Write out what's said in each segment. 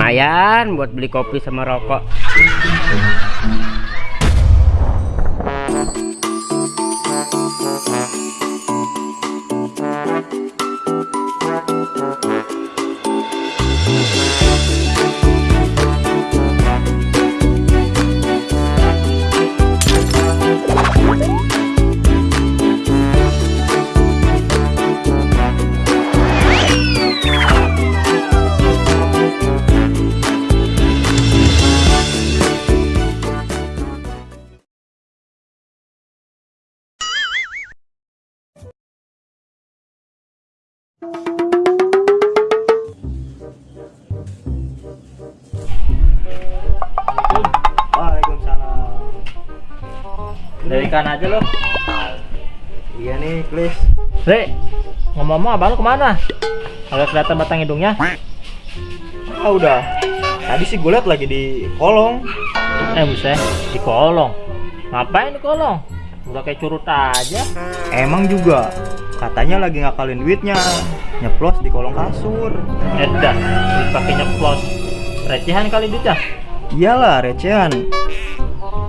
lumayan buat beli kopi sama rokok Dari ikan aja lo. Iya nih, Klis. Re, ngomong-ngomong abang lu ke mana? Agak kelihatan batang hidungnya. Ah udah. Tadi sih gue liat lagi di kolong. Eh buset, di kolong. Ngapain di kolong? Udah kayak curut aja. Emang juga. Katanya lagi ngakalin duitnya. Nyeplos di kolong kasur. Edah, dipakai nyeplos. Recehan kali duitnya. Iyalah, recehan.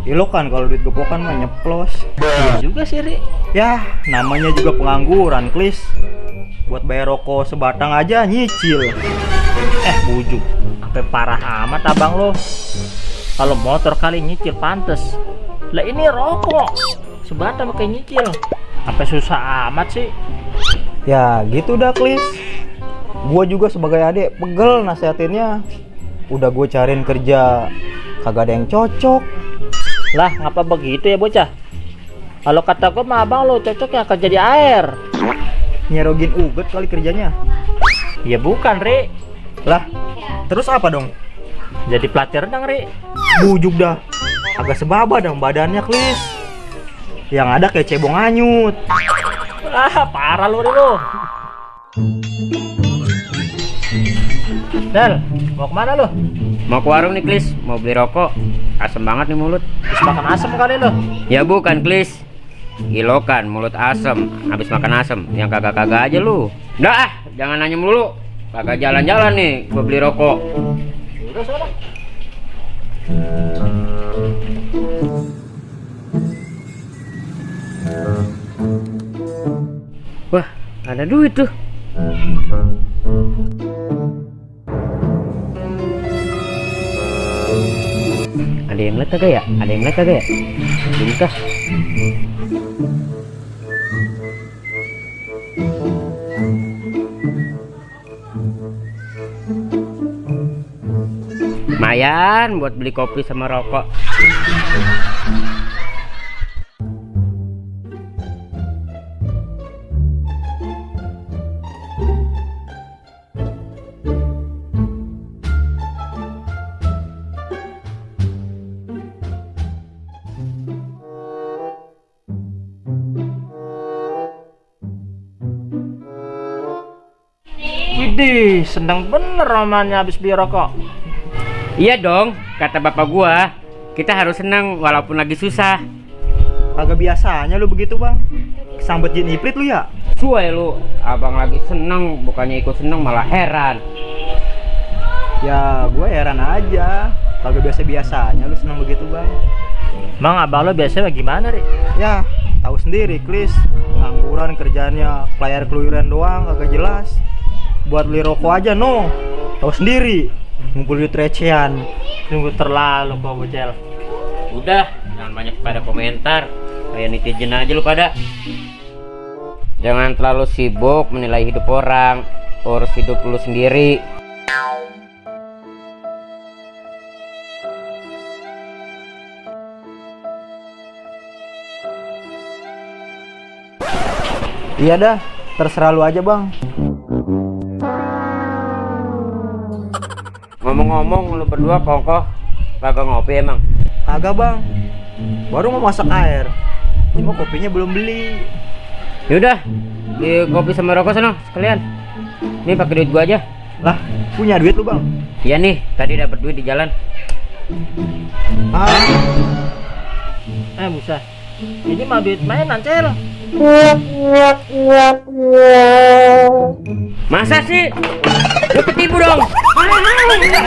Ilo kan kalau duit gepokan mah nyeplos. Iya juga sih, Ri. Ya, namanya juga pengangguran, Klis. Buat bayar rokok sebatang aja nyicil. Eh, bujuk. Sampai parah amat abang lo. Kalau motor kali nyicil pantes. Lah ini rokok. Sebatang pakai nyicil. Sampai susah amat sih. Ya, gitu dah, Klis. Gua juga sebagai adik pegel nasihatinnya. Udah gue cariin kerja kagak ada yang cocok. Lah, ngapa begitu ya bocah? Kalau kata gue mah abang lo cocok ya kerja di air. Nyerogin uget kali kerjanya. Ya bukan, Ri. Lah, terus apa dong? Jadi pelatih renang, Ri. Bujuk dah. Agak sebaba dong badannya, Klis. Yang ada kayak cebong anyut. Ah, parah lu, Ri, lu. Del, mau ke mana lu? mau ke warung nih Klis mau beli rokok asem banget nih mulut. Habis makan asem kali lu. ya bukan Klis. Gilokan mulut asem. Habis makan asem. Yang kagak-kagak aja lu. Dah ah, jangan nanya mulu. Kagak jalan-jalan nih gua beli rokok. Udah, sana. wah ada duit tuh ada yang lihat kagak ya? Ada yang lihat kagak ya? Belum kah? Lumayan buat beli kopi sama rokok Widih, seneng bener romannya habis beli rokok. iya dong kata bapak gua kita harus senang walaupun lagi susah Kagak biasanya lu begitu, Bang. Kesambet jin iprit lu ya? Suai lu, abang lagi seneng, bukannya ikut seneng malah heran. Ya, gue heran aja. Kagak biasa-biasanya lu seneng begitu, Bang. Mang abang lo biasanya gimana, Ri? Ya, tahu sendiri, Klis. Ngangguran kerjaannya pelayar keluyuran doang, kagak jelas. Buat beli rokok aja, no. Tahu sendiri. Ngumpul duit recehan. Tunggu terlalu kau bocel. Udah, jangan banyak pada komentar. Kayak netizen aja lu pada. Jangan terlalu sibuk menilai hidup orang. Urus hidup lu sendiri. Iya dah, terserah lu aja, Bang. Ngomong-ngomong lu berdua kongkoh kagak ngopi emang. Kagak, Bang. Baru mau masak air. Cuma kopinya belum beli. Yaudah, di kopi sama rokok sana sekalian. Nih pakai duit gua aja. Lah, punya duit lu, Bang? Iya nih, tadi dapat duit di jalan. Ah, Eh, buset. Ini mah duit mainan, Cel. Masa sih? Lu ketipu dong. Oh, my God.